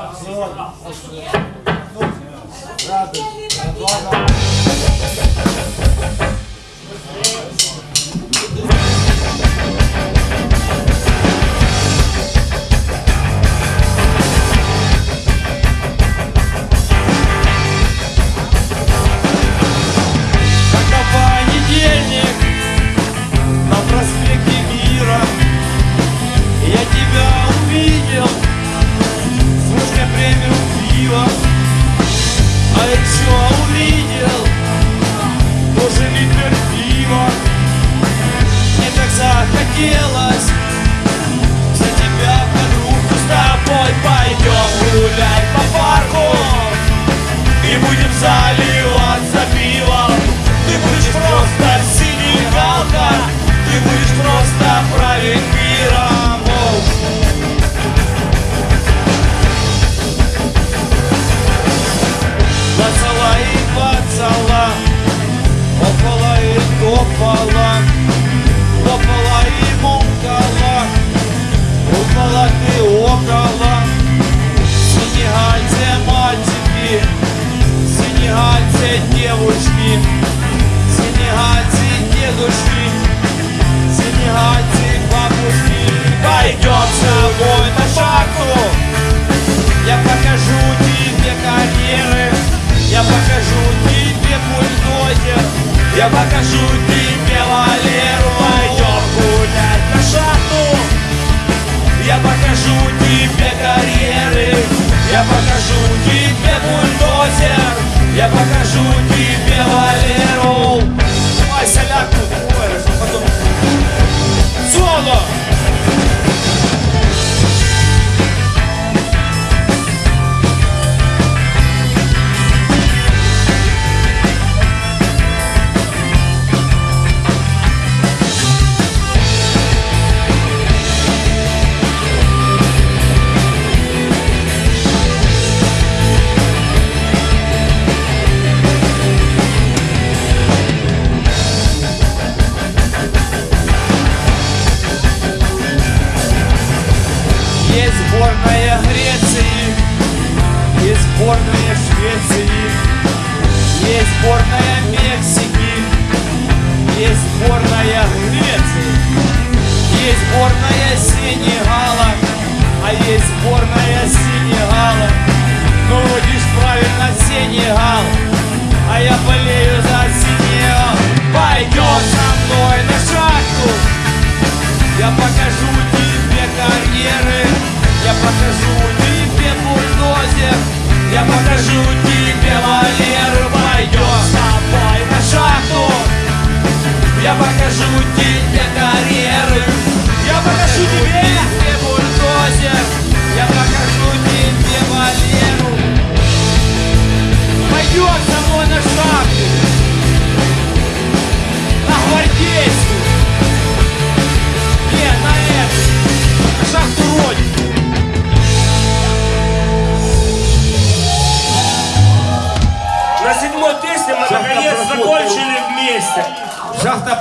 Obrigado. Захотелось Сенегальцы девушки Сенегальцы дедушки. Сенегальцы бабушки. Пойдем с тобой на шахту. Я покажу тебе карьеры. Я покажу тебе бульдозер Я покажу тебе Валеру. Пойдем гулять на шахту. Я покажу тебе карьеры. Я покажу тебе сборная Греции, есть сборная Швеции, есть сборная Мексики, есть сборная Греции, есть сборная покажу тебе бульдозер, я покажу тебе Валеру, пойдем с тобой на шахту, я покажу тебе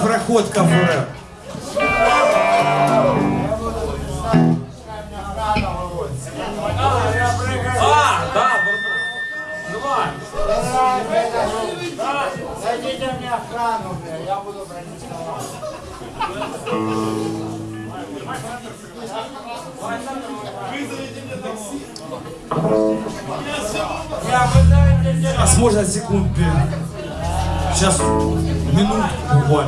проход КФР. А, да, Давай. Дайте мне охрану, бля, я буду бронить слова. Сейчас можно секунд. Сейчас nhưng buồn.